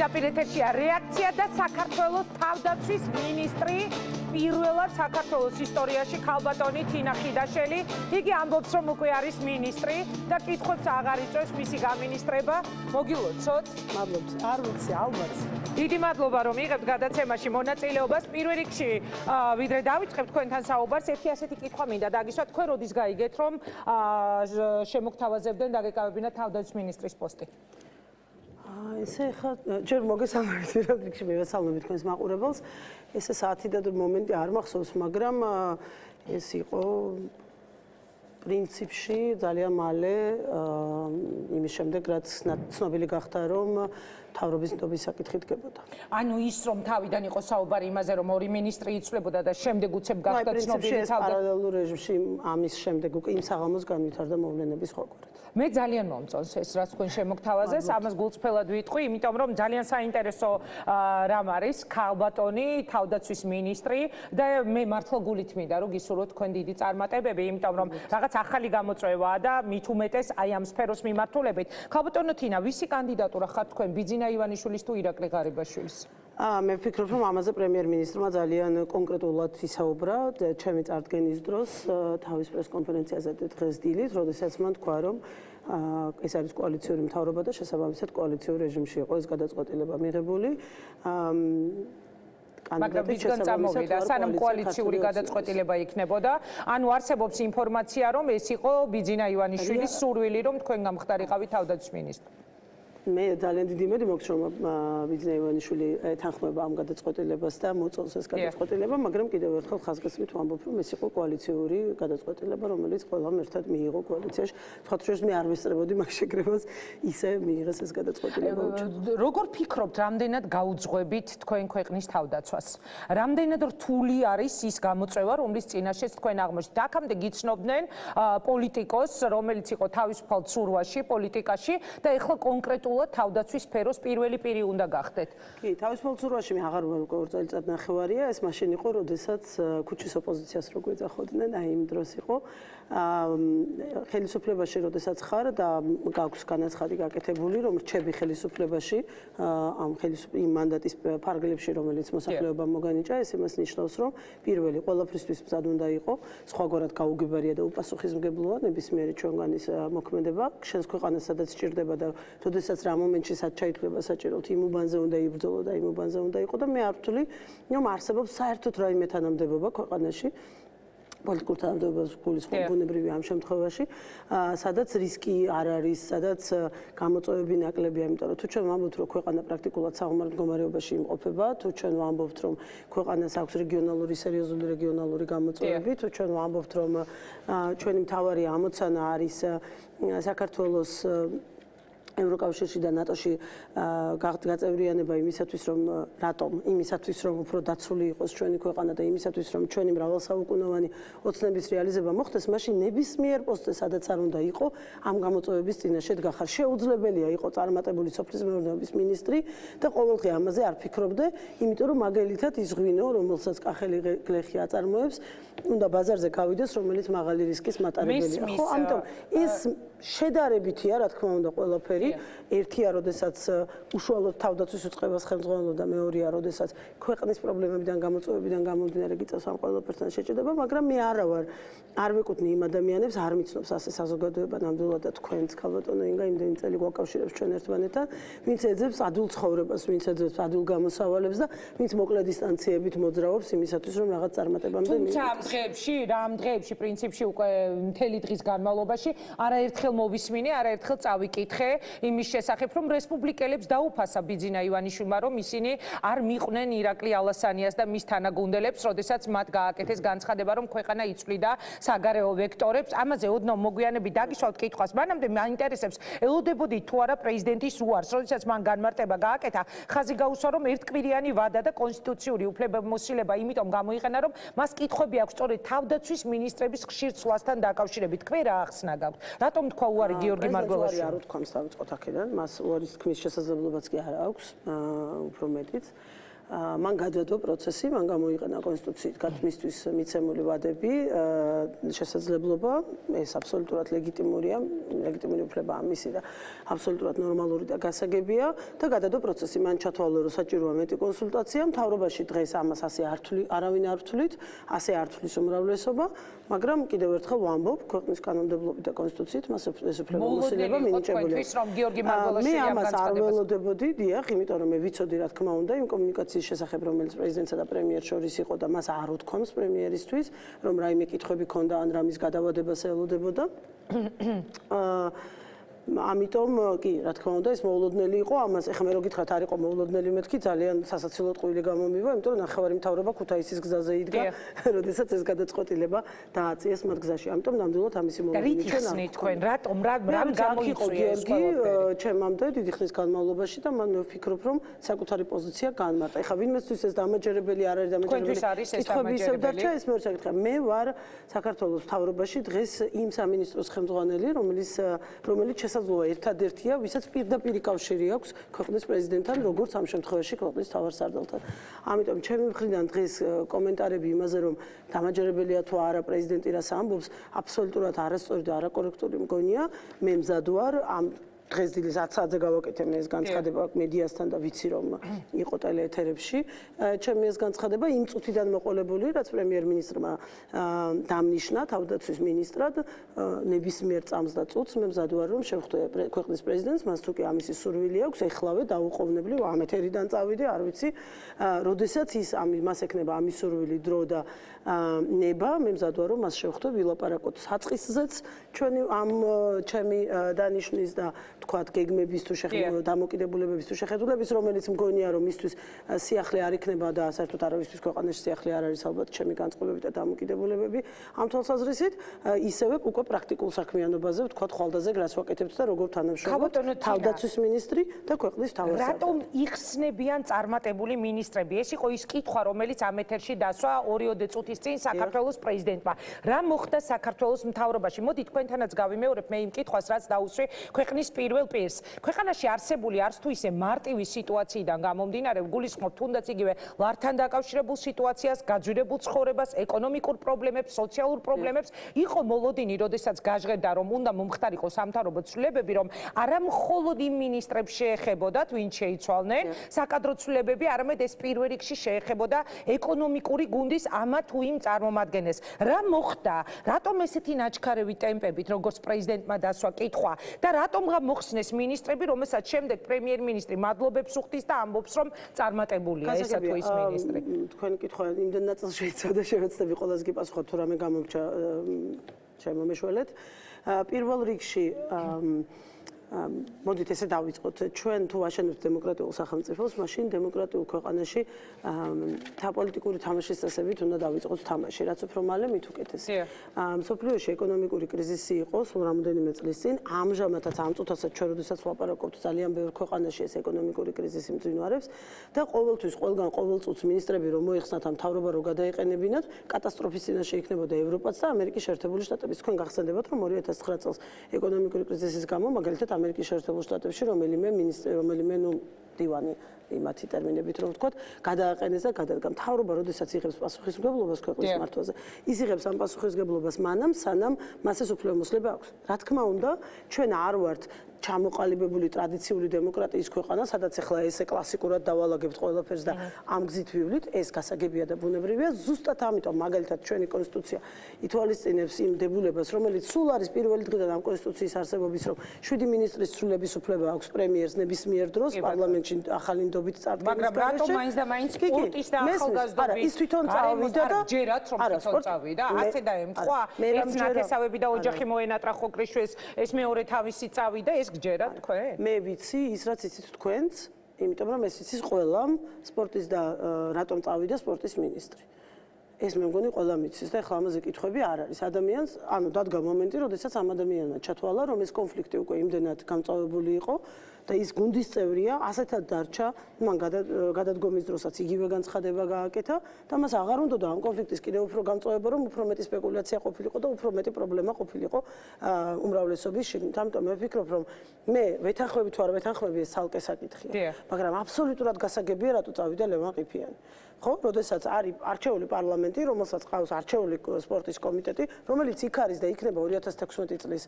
პირდაპირ ეთერშია რეაქცია და საქართველოს თავდაცვის მინისტრი პირველად საქართველოს ისტორიაში ქალბატონი თინა ხიდაშელი იგი ამბობს რომ უკვე არის მინისტრი და კითხვებს აღარ იწევს მისი გამინისტრება. მოგილოცოთ. მადლობთ არ ვიცი ალბათ. დიდი მადლობა რომ იღებთ გადაცემაში მონაწილეობას. პირველ რიგში ვიდრე დავიწყებ თქვენთან საუბარს. ერთი ასეთი კითხვა მინდა დაგისვათ. თქვენ როდის გაიგეთ რომ შემოგთავაზებდნენ დაგეკავებინათ თავდაცვის მინისტრის პოსტი ესე ხა ჯერ მოგესალმებით პირველ რიგში მივესალმებით თქვენს მაყურებელს. ესე საათი და მომენტი არ მახსოვს, მაგრამ ეს იყო პრინციპში ძალიან მალე იმის შემდეგ რაც ცნობილი გახდა რომ თავრობის ნდობის საკითხი დგებოდა. ანუ ის რომ თავიდან იყო საუბარი იმაზე რომ ორი ministri იცვლებოდა და შემდეგ უცებ გახდა ცნობილი თავდა პარალელურ რეჟიმში ამის შემდეგ უკვე იმ საღამოს განვითარდა მოვლენების ხოკვერა. მე ძალიან მომწონს ეს რაც თქვენ შემოგთავაზეს ამას გულწრფელად ვიტყვი იმიტომ რომ ძალიან საინტერესო რამ არის ქალბატონი თავდაცვის მინისტრი და მე მართლა გულით მინდა რომ გისურვოთ თქვენ დიდი წარმატებები იმიტომ რომ რაღაც ახალი გამოწვევაა და მით უმეტეს აი ამ სფეროს მიმართულებით. ქალბატონო თინა ვისი კანდიდატურა ხარ თქვენ? ბიძინა ივანიშვილის თუ ირაკლი ღარიბაშვილის მე ვფიქრობ რომ ამაზე პრემიერ-მინისტრმა ძალიან კონკრეტულად ისაუბრა. ჩემი წარდგენის დროს თავის პრეს-კონფერენციაზე დღეს დილით, როდესაც მან თქვა რომ აა ეს არის კოალიციური მთავრობა და შესაბამისად კოალიციურ რეჟიმში იყო ეს გადაწყვეტილება მიღებული. აა მაგრამ ვისგან წამოვიდა სანამ კოალიციური გადაწყვეტილება იქნებოდა. ანუ არსებობს ინფორმაცია რომ ეს იყო ბიძინა ივანიშვილის სურვილი რომ თქვენ გამხდარიყავით თავდაცვის მინისტრი მე ძალიან დიდი იმედი მაქვს რომ ბიზნე ივანიშვილი თანხმება ამ გადაწყვეტილებას და მოწონს ეს გადაწყვეტილება, მაგრამ კიდევ ერთხელ ხაზგასმით ვამბობ რომ ეს იყო კოალიციური გადაწყვეტილება, რომელიც ყველამ ერთად მიიღო კოალიციაში. სხვათაშორის მე არ ვესწრებოდი მაგ შეგრებას ისე მიიღეს ეს გადაწყვეტილება. როგორ ფიქრობთ, რამდენად გაუძღვებით თქვენ ქვეყნის თავდაცვას? რამდენად რთული არის ის გამოწვევა, რომლის წინაშეც თქვენ აღმოჩნდით? აქამდე გიცნობდნენ პოლიტიკოს, რომელიც იყო თავისუფალ ცურვაში, პოლიტიკაში და ეხლა კონკრეტულ კონკრეტულად თავდაცვის სფეროს პირველი პირი უნდა გახდეთ. კი, თავისუფალ ცურვაში მე აღარ ვარ უკვე ორ წელიწად ნახევარია, ეს მაშინ იყო, როდესაც ქუჩის ოპოზიციას რო გვეძახოდნენ, აი იმ დროს იყო. ხელისუფლებაში როდესაც ხარ და გაქვს განაცხადი გაკეთებული, რომ რჩები ხელისუფლებაში ამ იმ მანდატის ფარგლებში, რომელიც მოსახლეობამ მოგანიჭა, ეს იმას ნიშნავს, რომ პირველი ყველაფრისთვის მზად უნდა იყო, სხვაგვარად გაუგებარია და უპასუხისმგებლოა ნებისმიერი ჩვენგანის მოქმედება, შენს ქვეყანას სადაც ჭირდება და როდესაც რა მომენტში სად ჩაითვლება საჭიროდ იმ უბანზე უნდა იბრძოლო და იმ უბანზე უნდა იყო და მე არ ვთვლი რომ არსებობს საერთოდ რაიმე თანამდებობა ქვეყანაში პოლიტიკურ თანამდებობას გულისხმობ ბუნებრივი ამ შემთხვევაში, სადაც რისკი არ არის, სადაც გამოწვევები ნაკლებია, იმიტომ რომ თუ ჩვენ ვამბობთ, რომ ქვეყანა პრაქტიკულად საომარ მდგომარეობაში იმყოფება, თუ ჩვენ ვამბობთ, რომ ქვეყანას აქვს რეგიონალური სერიოზული რეგიონალური გამოწვევები, თუ ჩვენ ვამბობთ, რომ ჩვენი მთავარი ამოცანა არის საქართველოს ევროკავშირში და ნატოში გაწევრიანება იმისათვის რომ რატომ? იმისათვის რომ უფრო დაცული იყოს ჩვენი ქვეყანა და იმისათვის რომ ჩვენი მრავალსაუკუნოვანი ოცნების რეალიზება მოხდეს მაშინ ნებისმიერ პოსტზე სადაც არ უნდა იყო ამ გამოწვევების წინაშე დგახარ შეუძლებელია იყო წარმატებული სოფლის მეურნეობის მინისტრი და ყოველდღე ამაზე არ ფიქრობდე იმიტომ რომ მაგალითად ის ღვინო რომელსაც კახელი გლეხი აწარმოებს უნდა ბაზარზე გავიდეს რომელიც მაღალი რისკის მატარებელია ხო ამიტომ ის შედარებითია რა თქმა უნდა ყველაფერი. ერთია როდესაც უშუალოდ თავდაცვის უწყებას ხელმძღვანელობდა და მეორეა როდესაც ქვეყნის პრობლემებიდან გამოწვევებიდან გამომდინარე გიწევს ამ ყველაფერთან შეჭედება მაგრამ მე არა ვარ არ ვეკუთვნი იმ ადამიანებს არ მიცნობს ასე საზოგადოება ნამდვილად და თქვენც ქალბატონო ინგა იმდენი წელი გვაკავშირებს ჩვენ ერთმანეთთან ვინც ეძებს ადულ ცხოვრებას ვინც ეძებს ადულ გამოსავალებს და ვინც მოკლე დისტანციებით მოძრაობს იმისათვის რომ რაღაც წარმატებამდე მივიდეს თუმცა ამ დღეებში რა ამ დღეებში პრინციპში უკვე მთელი დღის განმავლობაში არაერთხელ ერთხელ მოვისმინე, არაერთხელ წავიკითხე იმის შესახებ, რომ რესპუბლიკელებს დაუფასა ბიძინა ივანიშვილმა, რომ ისინი არ მიყვნენ ირაკლი ალასანიას და მის თანაგუნდელებს, როდესაც მათ გააკეთეს განცხადება, რომ ქვეყანა იწვლიდა საგარეო ვექტორებს. ამაზე ოდნავ მოგვიანები დაგიშვალთ კითხვას. მანამდე მაინტერესებს, ელოდებოდი თუ არა პრეზიდენტის უარს, როდესაც მან განმარტება გააკეთა, ხაზი გაუსვა, რომ ერთკვირიანი ვადა და კონსტიტუციური უფლებამოსილება იმიტომ გამოიყენა, რომ მას კითხვები აქვს სწორედ თავდაცვის მინისტრების ხშირ ცვლასთან დაკავშირებით. თქვენ რა ახსნა გაქვთ? რატომ თქვა უარი გიორგი მარგველაშვილი არ უთქვამს დავიწყოთ აქედან. მას უარის თქმის შესაძლებლობაც კი არ აქვს უფრო მეტიც მან გადადო პროცესი, მან გამოიყენა კონსტიტუციით გათმისთვის მიცემული ვადები, შესაძლებლობა, ეს აბსოლუტურად ლეგიტიმურია, ლეგიტიმური უფლება ამისი და აბსოლუტურად ნორმალური და გასაგებია და გადადო პროცესი, მან ჩათვალა, რომ საჭიროა მეტი კონსულტაცია, მთავრობაში დღეს ამას ასე არ თვლი, არავინ არ თვლით, ასე არ თვლის უმრავლესობა, მაგრამ კიდევ ერთხელ ვამბობ, ქვეყნის კანონმდებლობით და კონსტიტუციით მას ეს უფლება მოსილება მინიჭებულია. მე ამას არ ველოდებოდი, დიახ, იმიტომ რომ მე ვიცოდი რა თქმა უნდა იმ კომუნიკაციის შესახებ, რომელიც პრეზიდენტსა და პრემიერს შორის იყო და მას არ უთქვამს პრემიერისთვის, რომ რაიმე კითხვები ქონდა ან რამის გადავადებას ელოდებოდა. აა ამიტომ კი, რა თქმა უნდა, ეს მოულოდნელი იყო, ამას ეხლა მე რო გითხრათ, არ იყო მოულოდნელი მეთქი, ძალიან სასაცილო ტყუილი გამომივა, იმიტომ რომ ნახევარი მთავრობა ქუთაისის გზაზე იდგა, როდესაც ეს გადაწყვეტილება დააწიეს მათ გზაში. ამიტომ ნამდვილად ამისი მოულოდნელი ჩვენ არ თქვენ, რატომ რა რამ გამოიწვია ეს ყველაფერი? ჩემამდე დიდი ხნის განმავლობაში და მან ვფიქრობ, რომ საკუთარი პოზიცია განმარტა. ეხლა ვინმესთვის ეს დამაჯერებელი არ არის დამაჯერებელი? თქვენთვის არის ეს დამაჯერებელი? ეს მე ვსაკითხე. მე ვარ საქართველოს მთავრობაში დღეს იმ სამინისტროს ხელმძღვანელი, რომელიც რომელიც შესაძლოა ერთადერთია, ვისაც პირდაპირ კავშირი აქვს ქვეყნის პრეზიდენტთან, როგორც ამ შემთხვევაში ქვეყნის თავარსარდალთან. ამიტომ ჩემი მხრიდან დღეს კომენტარები იმაზე, რომ დამაჯერებელია თუ არა პრეზიდენტი რას ამბობს, აბსოლუტურად არასწორი და არაკორექტული მგონია. მე მზად ვარ ამ დღეს დილის 10 საათზე გავაკეთე მე ეს განცხადება მედიასთან და ვიცი რომ იყო ტელეეთერებში ჩემი ეს განცხადება იმ წუთიდან მოყოლებული რაც პრემიერ-მინისტრმა დამნიშნა თავდაცვის მინისტრად ნებისმიერ წამს და წუთს. მე მზად ვარ რომ შევხვდე ქვეყნის პრეზიდენტს. მას თუ კი ამისი სურვილი აქვს. ეხლავე დაუყოვნებლივ ამ ეთერიდან წავიდე არ ვიცი. როდესაც ის ამ მას ეკნება ამის სურვილი დრო და ნება მე მზად ვარ რომ მას შევხვდე ვილაპარაკოთ საწყისზეც ჩვენი ამ ჩემი დანიშნის და თქვათ გეგმების თუ შეხედულების დამოკიდებულებების თუ შეხედულების რომელიც მგონია რომ მისთვის სიახლე არ იქნება და საერთოდ არავისთვის ქვეყანაში სიახლე არ არის ალბათ ჩემი განწყობები და დამოკიდებულებები. ამ თვალსაზრისით ისევე უკვე პრაქტიკულ საქმიანობაზე თქვათ ხვალდაზე გრას ვაკეთებთ და როგორ თანამშრომლობთ თავდაცვის მინისტრი და ქვეყნის თავდაცვის რატომ იხსნებიან წარმატებული მინისტრები? ეს იყო ის კითხვა რომელიც ამ ეთერში დასვა 2-3 წუთის წინ საქართველოს პრეზიდენტმა. რა მოხდა საქართველოს მთავრობაში? მოდი თქვენთანაც გავიმეორებ მე იმ კითხვას რაც დაუსვე ქვეყნის პირველ პირს. ქვეყანაში არსებული არც თუ ისე მარტივი სიტუაციიდან გამომდინარე, გულისხმობ თუნდაც იგივე ლართან დაკავშირებულ სიტუაციას, გაძვირებულ ცხოვრებას, ეკონომიკურ პრობლემებს, სოციალურ პრობლემებს, იყო მოლოდინი, როდესაც გაჟღერდა, რომ უნდა მომხდარიყო სამთავრობო ცვლილებები, რომ არა მხოლოდ იმ მინისტრებს შეეხებოდათ, ვინც შეიცვალნენ, საკადრო ცვლილებები, არამედ ეს პირველ რიგში შეეხებოდა ეკონომიკური გუნდის ამა თუ იმ წარმომადგენელს. რა მოხდა? რატომ ესეთი ნაჩქარევი ტემპებით, როგორც პრეზიდენტმა დასვა კითხვა და რატომ მოხსნეს მინისტრები, რომელსაც შემდეგ პრემიერ-მინისტრი მადლობებს უხდის და ამბობს, რომ წარმატებულია ესა თუ ის მინისტრი. თქვენი კითხვა იმდენ ნაწილს შეიცავდა, შევეცდები ყოველს გიპასუხოთ, თუ რამე გამოგჩა ჩემო მეშველეთ. პირველ რიგში მოდით ესე დავიწყოთ. ჩვენ თუ ვაშენებთ დემოკრატიულ სახელმწიფოს მაშინ დემოკრატიულ ქვეყანაში თა პოლიტიკური თამაშის წესებით უნდა დავიწყოთ თამაში რაც უფრო მალე მით უკეთესია სოფლიოში ეკონომიკური კრიზისი იყო სულ რამოდენიმე წლის წინ. ამჟამადაც ამ წუთასაც ჩვენ როდესაც ვლაპარაკობთ ძალიან ბევრ ქვეყანაში ეს ეკონომიკური კრიზისი მძინვარებს და ყოველთვის ყველგან ყოველ წუთს მინისტრები რომ მოიხსნათ ამ თავრობა რო გადაეყენებინათ კატასტროფის წინაშე იქნებოდა ევროპაც და ამერიკის შეერთებული შტატები თქვენ გახსენდებათ რომ 2009 წელს ეკონომიკური კრიზისის გამო მაგალითად ამერიკის შეერთებულ შტატებში რომელიმე მინისტრი რომელიმე ნუ დივანი იმათი ტერმინებით რომ ვთქვათ გადააყენეს და გადადგა მთავრობა როდესაც იღებს პასუხისმგებლობას ქვეყნის მართვაზე ის იღებს ამ პასუხისმგებლობას მანამ სანამ მას ეს უფლებამოსილება აქვს. რა თქმა უნდა ჩვენ არ ვართ ჩამოყალიბებული ტრადიციული დემოკრატიის ქვეყანა, სადაც ახლა ესე კლასიკურად დავალაგებთ ყველაფერს და ამ გზით ვივლით, ეს გასაგებია და ბუნებრივია. ზუსტად ამიტომ მაგალითად ჩვენი კონსტიტუცია ითვალისწინებს იმ დებულებას, რომელიც სულ არის პირველი დღიდან ამ კონსტიტუციის არსებობის, რომ 7 მინისტრის სრულების უფლება აქვს პრემიერს ნებისმიერ დროს პარლამენტში ახალი ნდობით წარდგენის მაგრამ რატომ მაინც და მაინც სპორტის და ახალგაზრდობის ის თვითონ წავიდა და ჯერათ რომ თვითონ წავიდა. ასე დაემთხვა ეს ნათესავები და ოჯახი მოენატრა ხო კრიშვეს ეს მეორე თავისი წავიდა ეს გჯერათ თქვენ? მე ვიცი ის რაც იცით თქვენც, იმიტომ რომ ეს იცის ყველამ სპორტის და რატომ წავიდა სპორტის მინისტრი. ეს მე მგონი ყველა მიცის და ახლა ამაზე კითხები არ არის. ადამიანს, ანუ დადგა მომენტი, როდესაც ამ ადამიანმა ჩათვალა, რომ ეს კონფლიქტი უკვე იმდენად გამწავებული იყო და ის გუნდის წევრია, ასეთად დარჩა, მან გადადგომის დროსაც იგივე განცხადება გააკეთა და მას აღარ უნდა ამ კონფლიქტის კიდევ უფრო გამწვავება, რომ უფრო მეტი სპეკულაცია ყოფილიყო და უფრო მეტი პრობლემა ყოფილიყო უმრავლესობის შიგნით. ამიტომ მე ვფიქრობ, რომ მე ვეთანხმები თუ არ ვეთანხმები ეს ცალკე საკითხია, მაგრამ აბსოლუტურად გასაგებია რატო წავიდა ლევან ყიფიანი. ხო, როდესაც არის არჩეული პარლამენტი, რომელსაც ყავს არჩეული სპორტის კომიტეტი, რომელიც იქ არის და იქნება 2016 წლის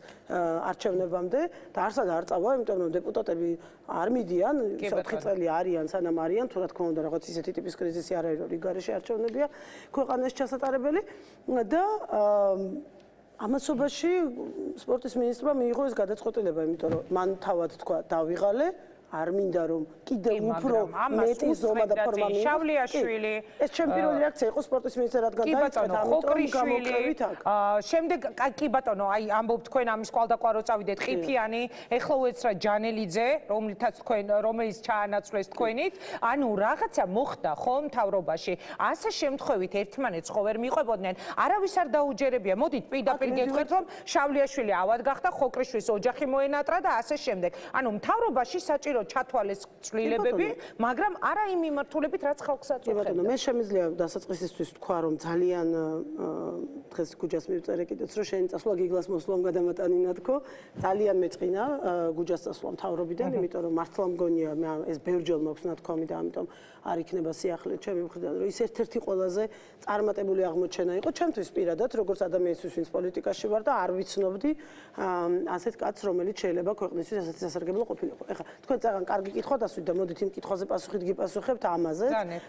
არჩევნებამდე და არსად არ წავა, იმიტომ რომ დეპუტატები არ მიდიან, 4 წელი არიან, სანამ არიან, თუ რა თქმა უნდა, რაღაც ისეთი ტიპის კრიზისი არ არის, რომ რიგარეში არჩევნებია ქვეყანაში ჩასატარებელი. და ამასობაში სპორტის ministrმა მიიღო ეს გადაწყვეტილება, იმიტომ რომ მან თავად თქვა დავიღალე არ მინდა რომ კიდე უფრო მეტი ზომა და ფორმა მიიღოს. შავლიაშვილი. ეს ჩემი პირველი რეაქცია იყო სპორტის მინისტრად რადგან დაიწყეთ ამიტომ გამოკრევით აქ. აა შემდეგ კი ბატონო, აი ამბობ თქვენ ამის კვალდაყვარო წავიდეთ ყიფიანი, ეხლა უეცრა ჯანელიძე, რომლითაც თქვენ რომელიც ჩაანაცვლეს თქვენით, ანუ რაღაცა მოხდა ხო მთავრობაში. ასე შემთხვევით ერთმანეთს ხო ვერ მიყვებოდნენ. არავის არ დაუჯერებია. მოდით პირდაპირ გეტყვით რომ შავლიაშვილი ავად გახდა, ხოკრიშვილის ოჯახი მოენატრა და ასე შემდეგ. ანუ მთავრობაში საჭირო ჩათვალეს ცვლილებები, მაგრამ არა იმ მიმართულებით, რაც ხალხს აწუხებდა. ბატონო, მე შემიძლია დასაწყისისთვის თქვა, რომ ძალიან დღეს გუჯას მივწერე კიდეც, რომ შენ წასვლა გიგლას მოსვლამ გადამატანინა თქო, ძალიან მეწყინა გუჯას წასვლა მთავრობიდან, იმიტომ რომ მართლა მგონია მე ეს ბევრჯერ მაქვს ნათქვამი და ამიტომ არ იქნება სიახლე ჩემი მხრიდან, რომ ის ერთ-ერთი ყველაზე წარმატებული აღმოჩენა იყო ჩემთვის პირადად, როგორც ადამიანისთვის, ვინც პოლიტიკაში ვარ და არ ვიცნობდი ასეთ კაცს, რომელიც შეიძლება ქვეყნისთვის ასეთი სასარგებლო ყოფილიყო. ეხლა თქვენ ძალიან კარგი კითხვა დასვით და მოდით იმ კითხვაზე პასუხით გიპასუხებთ ამაზე,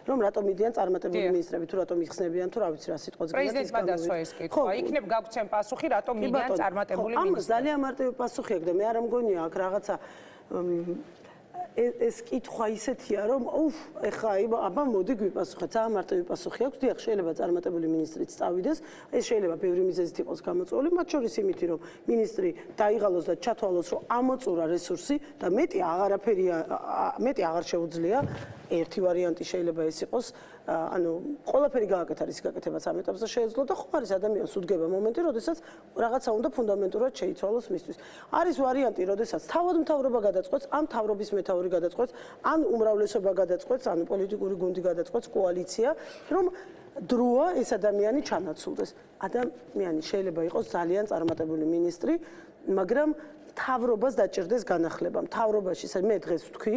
რომ რატომ მიდიან წარმატებული მინისტრები, თუ რატომ იხსნებიან, თუ რა ვიცი რა სიტყვაც გინდა ის პრეზიდენტმა დასვა ეს კითხვა. იქნებ გაგვცემ პასუხი, რატომ მიდიან წარმატებული მინისტრები. ამას ძალიან მარტივი პასუხი აქვს და მე არ მგონია აქ რაღაცა ეს კითხვა ისეთია რომ უფ ეხა აბა მოდი გვიპასუხეთ ძალიან მარტივი პასუხი აქვს. დიახ შეიძლება წარმატებული ministrიც წავიდეს. ეს შეიძლება ბევრი მიზეზით იყოს გამოწვეული მათ შორის იმითი რომ ministri დაიღალოს და ჩათვალოს რომ ამოწურა რესურსი და მეტი აღარაფერი მეტი აღარ შეუძლია. ერთი ვარიანტი შეიძლება ეს იყოს ანუ ყველაფერი გააკეთა რის გაკეთებას ამ ეტაპზე შეეძლო და ხო არის ადამიანს უდგება მომენტი, როდესაც რაღაცა უნდა ფუნდამენტურად შეიცვალოს მისთვის. არის ვარიანტი, როდესაც თავად მთავრობა გადაწყვეტს, ამ თავრობის მეთაური გადაწყვეტს, ან უმრავლესობა გადაწყვეტს, ანუ პოლიტიკური გუნდი გადაწყვეტს, კოალიცია, რომ დროა ეს ადამიანი ჩანაცვლდეს. ადამიანი შეიძლება იყოს ძალიან წარმატებული ministri, მაგრამ თავრობას დაჭirdეს განახლება. თავრობაში მე დღეს ვთქვი,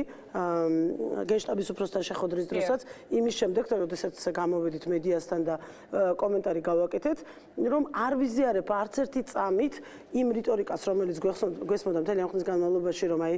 გენშტაბის უფროსთან შეხვედრის დროსაც, იმის შემდეგ, როდესაც გამოვედით მედიასთან და კომენტარი გავაკეთეთ, რომ არ ვიზიარებ არც ერთი წამით იმ რიტორიკას, რომელიც გვესმოდა მთელი ამ ხნის განმავლობაში, რომ აი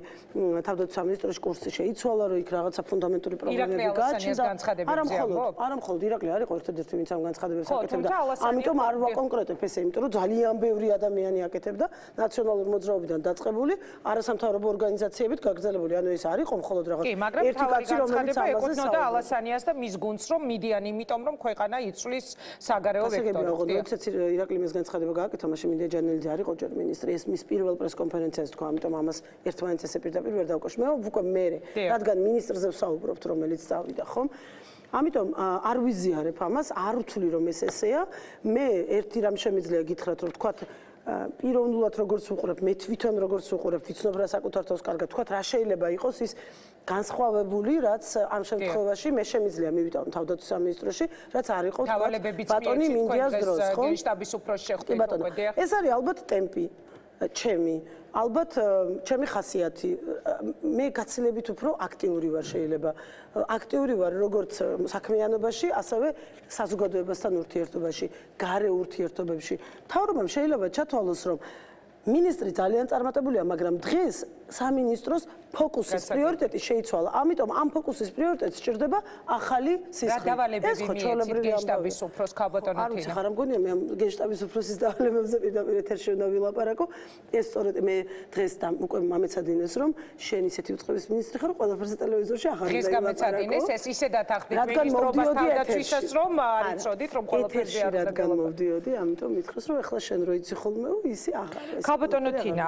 თავდაცვის სამინისტროში კურსი შეიცვალა, რომ იქ რაღაცა ფუნდამენტური პრობლემები გააჩნდა. არა მხოლოდ, არა მხოლოდ ირაკლი არის ერთადერთი, ვინც ამ განცხადებებს აკეთებდა. ამიტომ არ ვაკონკრეტებ ესე, იმიტომ რომ ძალიან ბევრი ადამიანი აკეთებდა ნაციონალურ მოძრაობიდან დაწყებული არასამთავრობო ორგანიზაციებით გაგრძელებული. ანუ ეს არის ყო მხოლოდ რაღაც ერთი კაცი რომელიც ეკუთვნოდა ალასანიას და მის გუნდს რომ მიდიან იმიტომ რომ ქვეყანა იცვლის საგარეო ვექტორს ხო როდესაც ირაკლი მის განცხადება გააკეთა მაშინ მინდა ჯანელიძე არის ყოჯერ მინისტრი. ეს მის პირველ პრეს კონფერენციაზე თქვა ამიტომ ამას ერთმანეთს ესე პირდაპირ ვერ დავკავშირ მე უკვე მე რადგან მინისტრზე ვსაუბრობთ რომელიც წავიდა ხომ? ამიტომ არ ვიზიარებ ამას არ ვთვლი რომ ეს ესეა. მე ერთი რამ შემიძლია გითხრათ რომ თქვა პიროვნულად როგორც უყურებ, მე თვითონ როგორც უყურებ, ვიცნობ რა საკუთარ თავს კარგად თქვა, რა შეიძლება იყოს ის განსხვავებული, რაც ამ შემთხვევაში მე შემიძლია მივიტანო თავდაცვის სამინისტროში, რაც არ იყო ბატონი მინდიას დროს, ხო? გენშტაბის უფროს შეხვდით, ეს არის ალბათ ტემპი. ჩემი ალბათ ჩემი ხასიათი მე გაცილებით უფრო აქტიური ვარ შეიძლება. აქტიური ვარ როგორც საქმიანობაში ასევე საზოგადოებასთან ურთიერთობაში გარე ურთიერთობებში. თავრობამ შეიძლება ჩათვალოს რომ მინისტრი ძალიან წარმატებულია მაგრამ დღეს სამინისტროს ფოკუსის პრიორიტეტი შეიცვალა. ამიტომ ამ ფოკუსის პრიორიტეტს ჭირდება ახალი სისხლი. რა დავალებები მიეცით გენშტაბის უფროს ქაბატონო თინა? არ ვიცი, ხარ მგონია მე გენშტაბის უფროსის დავალებებზე პირდაპირ ეთერში უნდა ვილაპარაკო. ეს სწორედ მე დღეს და უკვე მომეცადინეს რომ შენ ისეთი უწყების მინისტრი ხარ, ყველაფერზე ტელევიზორში ახალ დღეს გამეცადინეს ეს ისედაც ახდით მინისტრობას თავდაცვისას რომ არ იცოდით რომ ყველაფერზე არ უნდა გამოვდიოდი, ამიტომ მითხრას რომ ეხლა შენ რო იცი ხოლმე, ისი ახალ ეს. ქაბატონო თინა,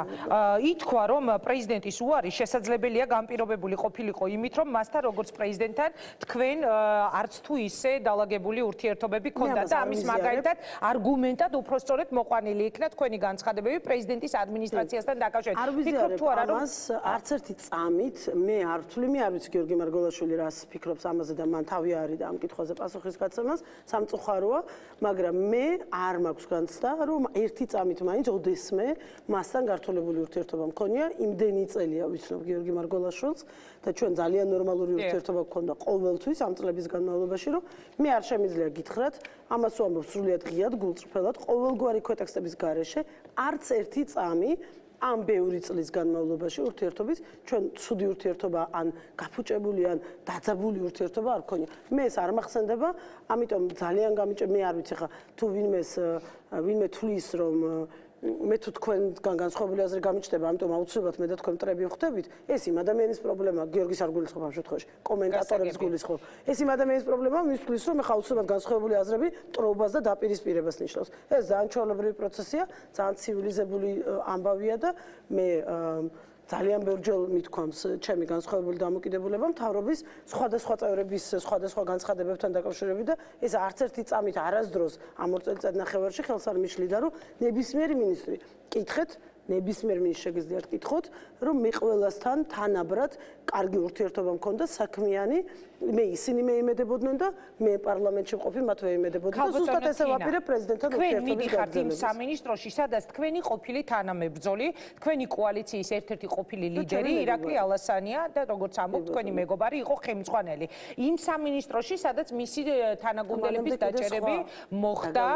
ითქვა რომ პრეზიდენტ პრეზიდენტის უარი შესაძლებელია განპირობებული ყოფილიყო იმით, რომ მასთან როგორც პრეზიდენტთან თქვენ არც თუ ისე დალაგებული ურთიერთობები ქონდათ და ამის მაგალითად არგუმენტად უფრო სწორედ მოყვანილი იქნა თქვენი განცხადებები პრეზიდენტის ადმინისტრაციასთან დაკავშირებით. ფიქრობ თუ არა რომ არც ერთი წამით მე არ ვთვლი, მე არ ვიცი გიორგი მარგოლაშვილი რას ფიქრობს ამაზე და მან თავი არის და ამ კითხვაზე პასუხის გაცემას სამწუხაროა, მაგრამ მე არ მაქვს განცდა, რომ ერთი წამით მაინც ოდესმე მასთან გართულებული ურთიერთობა მქონია, იმდენი წელია ვიცნობ გიორგი მარგოლაშვილს და ჩვენ ძალიან ნორმალური ურთიერთობა გქონდა ყოველთვის ამ წლების განმავლობაში რომ მე არ შემიძლია გითხრათ ამას ვამბობ სრულიად ღიად გულწრფელად ყოველგვარი ქვეტექსტების გარეშე არც ერთი წამი ამ ბევრი წლის განმავლობაში ურთიერთობის ჩვენ ცუდი ურთიერთობა ან გაფუჭებული ან დაძაბული ურთიერთობა არ ქონია. მე ეს არ მახსენდება, ამიტომ ძალიან გამიჭე მე არ ვიცი ხა თუ ვინმეს ვინმე თulis რომ მე თუ თქვენგან განსხვავებული აზრი გამიჩნდება, ამიტომ აუცილებლად მე და თქვენ მტრები ხვდებით, ეს იმ ადამიანის პრობლემაა, გიორგის არ გულისხმობ ამ შემთხვევაში, კომენტატორების გულისხმობ. ეს იმ ადამიანის პრობლემაა, მის თulis რომ ეხა აუცილებლად განსხვავებული აზრები ტროუბას და დაპირისპირებას ნიშნავს. ეს ძალიან ჩვეულებრივი პროცესია, ძალიან ცივილიზებული ამბავია და მე ძალიან ბევრჯერ მithქვამს ჩემი განსხვავებული დამოკიდებულება მთავრობის სხვადასხვა წევრების სხვადასხვა განცხადებებთან დაკავშირებით და ეს არც ერთი წამით არასდროს ამ ორ წელიწადნახევარში ხელს არ მიშლიდა რომ ნებისმიერი მინისტრი. კითხეთ ნებისმიერ მინს შეგიძლიათ კითხოთ, რომ მე ყველასთან თანაბრად კარგი ურთიერთობა მქონდა საქმიანი, მე ისინი მეიმედებოდნენ და მე პარლამენტში მყოფი მათ მეიმედებოდნენ და ზუსტად ესე ვაპირებ პრეზიდენტთან ურთიერთობის გაგრძელებას. თქვენ მიდიხართ იმ სამინისტროში, სადაც თქვენი ყოფილი თანამებრძოლი, თქვენი კოალიციის ერთ-ერთი ყოფილი ლიდერი ირაკლი ალასანია და როგორც ამბობ, თქვენი მეგობარი იყო ხემწყვანელი. იმ სამინისტროში, სადაც მისი თანაგუნდელების დაჭერები მოხდა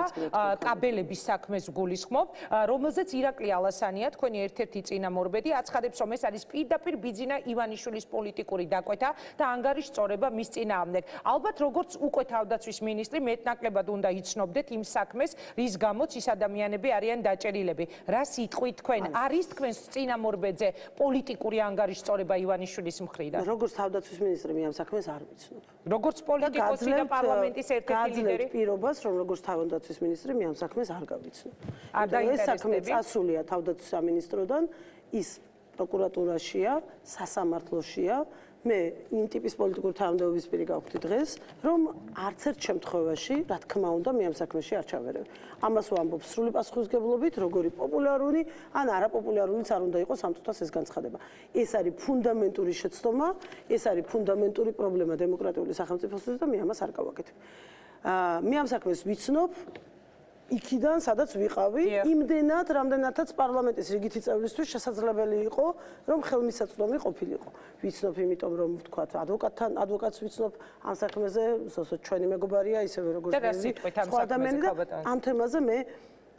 კაბელების საქმეს გულისხმობ, რომელზეც ირაკლი ალასანია გეუბნია თქვენი ერთ-ერთი წინამორბედი აცხადებს რომ ეს არის პირდაპირ ბიძინა ივანიშვილის პოლიტიკური დაკვეთა და ანგარის წორება მის წინააღმდეგ. ალბათ როგორც უკვე თავდაცვის მინისტრი მეტნაკლებად უნდა იცნობდეთ იმ საქმეს რის გამოც ის ადამიანები არიან დაჭერილები. რა სიტყვით თქვენ? არის თქვენს წინამორბედზე პოლიტიკური ანგარის წორება ივანიშვილის მხრიდან? როგორც თავდაცვის მინისტრი მე ამ საქმეს არ ვიცნობ როგორც პოლიტიკოსი და პარლამენტის ერთ-ერთი ლიდერი პირობას რომ როგორც თავდაცვის მინისტრი მე ამ საქმეს არ გავიცნობ და ეს საქმე წასულია თავდაცვის სამინისტროდან ის პროკურატურაშია, სასამართლოშია. მე იმ ტიპის პოლიტიკურ თანამდებობის პირი გავხდი დღეს, რომ არც ერთ შემთხვევაში, რა თქმა უნდა, მე ამ საქმეში არ ჩავერევ. ამას ვამბობ სრული პასუხისგებლობით, როგორი პოპულარული ან არაპოპულარულიც არ უნდა იყოს ამ წუთას ეს განცხადება. ეს არის ფუნდამენტური შეცდომა, ეს არის ფუნდამენტური პრობლემა დემოკრატიული სახელმწიფოსთვის და მე ამას არ გავაკეთებ. აა მე ამ საქმეს ვიცნობ იქიდან სადაც ვიყავი, იმდენად, რამდენადაც პარლამენტის რიგითი წევრისთვის შესაძლებელი იყო, რომ ხელმისაწვდომი ყოფილიყო. ვიცნობ იმიტომ, რომ ვთქვათ, ადვოკატთან, ადვოკატს ვიცნობ ამ საქმეზე, ზუსტად ჩვენი მეგობარია, ისევე როგორც სხვა ადამიანები და ამ თემაზე მე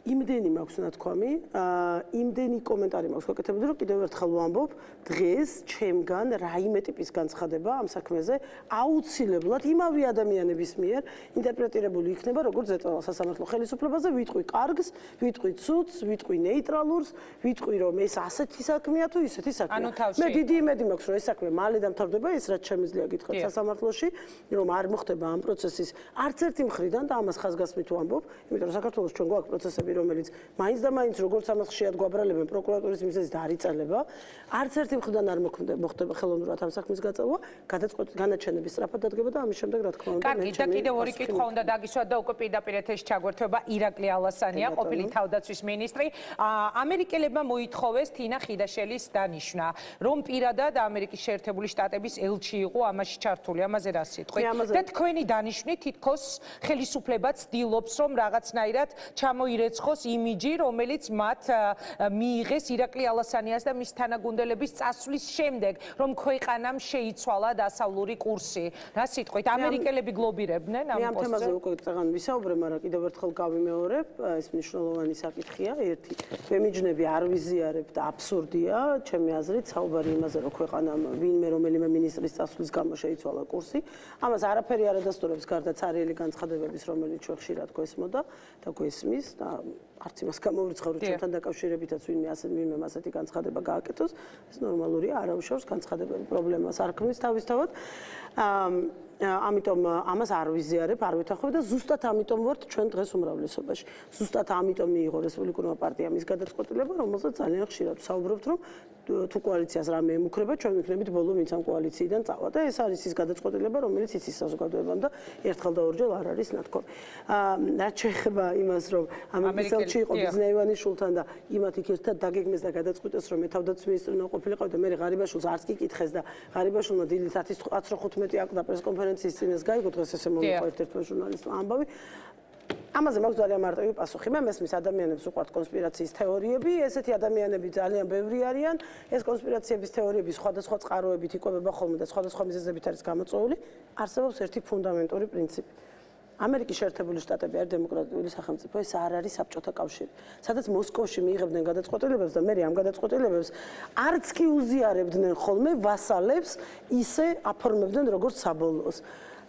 იმდენი მაქვს ნათქვამი, აა იმდენი კომენტარი მაქვს. გაკეთებული, რომ კიდევ ერთხელ ვამბობ, დღეს ჩემგან რაიმე ტიპის განცხადება ამ საქმეზე აუცილებლად იმავე ადამიანების მიერ ინტერპრეტირებული იქნება, როგორც ზეწოლა სასამართლო ხელისუფლებაზე, ვიტყვი კარგს, ვიტყვი ცუდს, ვიტყვი ნეიტრალურს, ვიტყვი რომ ეს ასეთი საქმეა თუ ისეთი საქმეა. მე დიდი იმედი მაქვს, რომ ეს საქმე მალე დამთავრდება, ეს რაც შემიძლია გითხრათ სასამართლოში, რომ არ მოხდება ამ პროცესის არც ერთი მხრიდან და ამას ხაზგასმით ვამბობ, იმიტომ რომ საქართველოს ჩვენ გვაქვს პროცესები რომელიც მაინც და მაინც როგორც ამას ხშირად გვაბრალებენ პროკურატურის მიზეზით არ იწელება, არც ერთი მხრიდან არ მოხდება ხელოვნურად ამ საქმის გაწევა, განაჩენების სწრაფად დადგება და ამის შემდეგ რა თქმა უნდა მე ჩემი და კიდევ ორი კითხვა უნდა დაგისვათ და უკვე პირდაპირ ეთერში ჩაგვერთვება ირაკლი ალასანია, ყოფილი თავდაცვის მინისტრი. ამერიკელებმა მოითხოვეს თინა ხიდაშელის დანიშნა, რომ პირადად ამერიკის შეერთებული შტატების ელჩი იყო ამაში ჩართული, ამაზე რა სიტყვი? და თქვენი დანიშნი თითქოს ხელისუფლება ცდილობს, რომ რაღაცნაირად ჩამოირეცხო იყოს იმიჯი, რომელიც მათ მიიღეს ირაკლი ალასანიას და მის თანაგუნდელების წასვლის შემდეგ, რომ ქვეყანამ შეიცვალა დასავლური კურსი. რა სიტყვით, ამერიკელები გლობირებდნენ ამ პოსტზე? მე ამ თემაზე უკვე წეგან ვისაუბრე, მაგრამ კიდევ ერთხელ გავიმეორებ, ეს მნიშვნელოვანი საკითხია. ერთი, მე მიჯნები არ ვიზიარებ და აბსურდია, ჩემი აზრით, საუბარი იმაზე, რომ ქვეყანამ ვინმე რომელიმე მინისტრის წასვლის გამო შეიცვალა კურსი. ამას არაფერი არ ადასტურებს გარდა цаრიელი განცხადებების, რომელიც ჩვენ ხშირად გვესმოდა და გვესმის და არც იმას გამოვრიცხავ რომ ჩვენთან დაკავშირებითაც ვინმე ასე ვინმე ასეთი განცხადება გააკეთოს ეს ნორმალურია არავის შორს განცხადებები პრობლემას არ ქმნის თავისთავად ამიტომ ამას არ ვიზიარებ, არ ვითანხმებ და ზუსტად ამიტომ ვართ ჩვენ დღეს უმრავლესობაში. ზუსტად ამიტომ მიიღო რესპუბლიკურმა პარტიამ ის გადაწყვეტილება, რომელსაც ძალიან ხშირად ვსაუბრობთ, რომ თუ კოალიციას რამე ემუქრება, ჩვენ ვიქნებით ბოლო ვინც ამ კოალიციიდან წავა და ეს არის ის გადაწყვეტილება, რომელიც იცის საზოგადოებამ და ერთხელ და ორჯერ არ არის ნათქვამი. აა რაც შეეხება იმას, რომ ამერიკელში იყო ბიზნეივანი შულთან და იმათ იქ ერთად დაგეგმეს და გადაწყვიტეს, რომ მე თავდაცვის მინისტრი უნდა ყოფილიყო და მე ღარიბაშვილს არც კი კითხეს და ღარიბაშვილმა დილით 10:15 აკვდა პრესკონფერენციის წინეს გაიგო დღეს ესე მომიყვა ერთ-ერთ ჟურნალისტმა ამბავი ამაზე მაქვს ძალიან მარტივი პასუხი. მე მესმის ადამიანებს უყვართ კონსპირაციის თეორიები, ესეთი ადამიანები ძალიან ბევრი არიან. ეს კონსპირაციების თეორიები სხვადასხვა წყაროებით იკვებება ხოლმე და სხვადასხვა მიზეზებით არის გამოწვეული. არსებობს ერთი ფუნდამენტური პრინციპი. ამერიკის შეერთებული შტატები არის დემოკრატიული სახელმწიფო, ეს არ არის საბჭოთა კავშირი. სადაც მოსკოვში მიიღებდნენ გადაწყვეტილებებს და მე ამ გადაწყვეტილებებს არც კი უზიარებდნენ ხოლმე ვასალებს, ისე აფორმებდნენ როგორც საბოლოოს.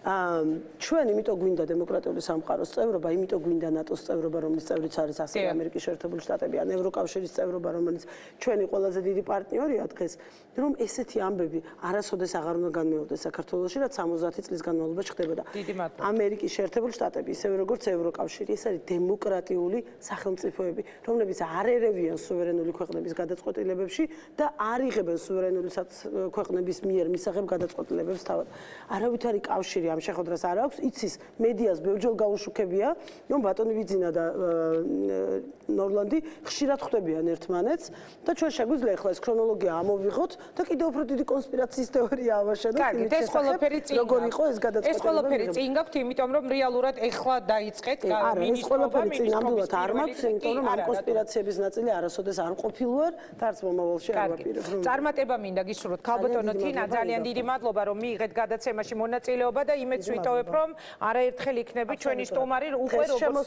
ჩვენ იმიტომ გვინდა დემოკრატიული სამყაროს წევრობა, იმიტომ გვინდა ნატოს წევრობა, რომლის წევრიც არის ასევე ამერიკის შეერთებული შტატები, ან ევროკავშირის წევრობა, რომელიც ჩვენი ყველაზე დიდი პარტნიორია დღეს, რომ ესეთი ამბები არასოდეს აღარ უნდა განმეორდეს საქართველოში, რაც 70 წლის განმავლობაში ხდებოდა. ამერიკის შეერთებული შტატები, ისევე როგორც ევროკავშირი, ეს არის დემოკრატიული სახელმწიფოები, რომლებიც არ ერევიან სუვერენული ქვეყნების გადაწყვეტილებებში და არ იღებენ სუვერენული ქვეყნების მიერ მისაღებ გადაწყვეტილებებს თავად. არავითარი კავშირი ამ შეხვედრას არ აქვს, იცის მედიას ბევრჯერ გაუშუქებია, რომ ბატონი ვიძინა და ნორლანდი ხშირად ხვდებიან ერთმანეთს და ჩვენ შეგვიძლია ახლა ეს ქრონოლოგია ამოვიღოთ და კიდევ უფრო დიდი კონსპირაციის თეორია ავაშენოთ. კარგი, ეს ყველაფერი წინ როგორ იყო ეს გადაწყვეტილება? ეს ყველაფერი წინ გაქვთ, იმიტომ რომ რეალურად ეხლა დაიწყეთ მინისტრობა. ეს ყველაფერი წინ ნამდვილად არ მაქვს, იმიტომ რომ ამ კონსპირაციების ნაწილი არასოდეს არ ყოფილვარ და არც მომავალში არ ვაპირებ. წარმატება მინდა გისურვოთ. ქალბატონო თინა, ძალიან დიდი მადლობა რომ მიიღეთ გადაცემაში მონაწილეობა და იმედს ვიტოვებ რომ არაერთხელ იქნები ჩვენი სტუმარი უკვე როგორც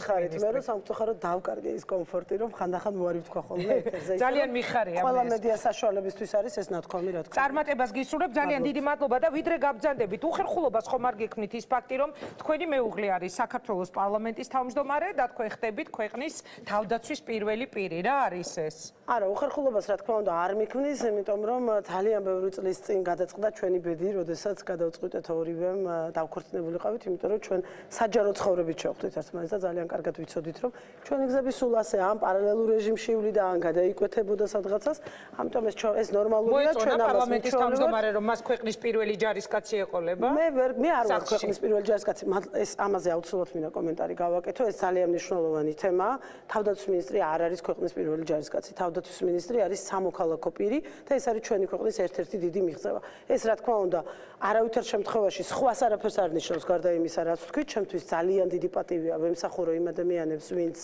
ხარით მე რომ სამწუხაროდ დავკარგე ის კომფორტი რომ ხანდახან მოარი ვთქვა ხოლმე ეთერზე. ძალიან მიხარია ყველა მედია საშუალებისთვის არის ეს ნათქვამი რა თქმა უნდა. წარმატებას გისურვებ ძალიან დიდი მადლობა და ვიდრე გაბძანდებით. უხერხულობას ხომ არ გექმნით ის ფაქტი რომ თქვენი მეუღლე არის საქართველოს პარლამენტის თავმჯდომარე და თქვენ ხდებით ქვეყნის თავდაცვის პირველი პირი. რა არის ეს? არა უხერხულობას რა თქმა უნდა არ მიქმნის იმიტომ რომ ძალიან ბევრი წლის წინ გადაწყდა ჩვენი ბედი როდესაც გადავწყვიტეთ ორივემ დავქორწინებულიყავით, იმიტომ რომ ჩვენ საჯარო ცხოვრებით შევხვდით ერთმანეთს და ძალიან კარგად ვიცოდით, რომ ჩვენი გზები სულ ასე ამ პარალელურ რეჟიმში ივლიდა ან გადაიკვეთებოდა სადღაცას. ამიტომ ეს ეს ნორმალურია ჩვენ ამას პარლამენტის თავმჯდომარე რომ მას ქვეყნის პირველი ჯარისკაცი ეყოლება. მე ვერ მე არ ვარ ქვეყნის პირველი ჯარისკაცი, ეს ამაზე აუცილებლად მინდა კომენტარი გავაკეთო, ეს ძალიან მნიშვნელოვანი თემაა. თავდაცვის მინისტრი არ არის ქვეყნის პირველი ჯარისკაცი, თავდაცვის მინისტრი არის სამოქალაქო პირი და ეს არის ჩვენი ქვეყნის ერთ-ერთი დიდი მიღწევა. ეს რა თქმა უნდა, არავითარ შემთხვევაში სხვა არაფერს არ ნიშნავს გარდა იმისა, რაც თქვი, ჩემთვის ძალიან დიდი პატივია ვემსახურო იმ ადამიანებს, ვინც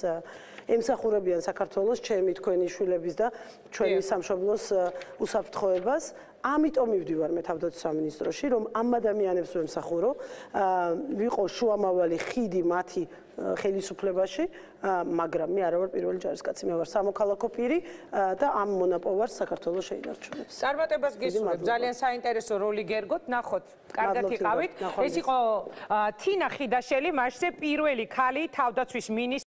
ემსახურებიან საქართველოს, ჩემი თქვენი შვილების და ჩვენი სამშობლოს უსაფრთხოებას. ამიტომ მივდივარ მე თავდაცვის სამინისტროში, რომ ამ ადამიანებს ვემსახურო, ვიყო შუამავალი ხიდი მათი ხელისუფლებაში, მაგრამ მე არა ვარ პირველი ჯარისკაცი, მე ვარ სამოქალაქო პირი და ამ მონაპოვარს საქართველოს შეინარჩუნებს. წარმატებას გისურვებ. ძალიან საინტერესო როლი გერგოთ, ნახოთ. კარგად იყავით. ეს იყო თინა ხიდაშელი, მასზე პირველი ქალი თავდაცვის მინისტრი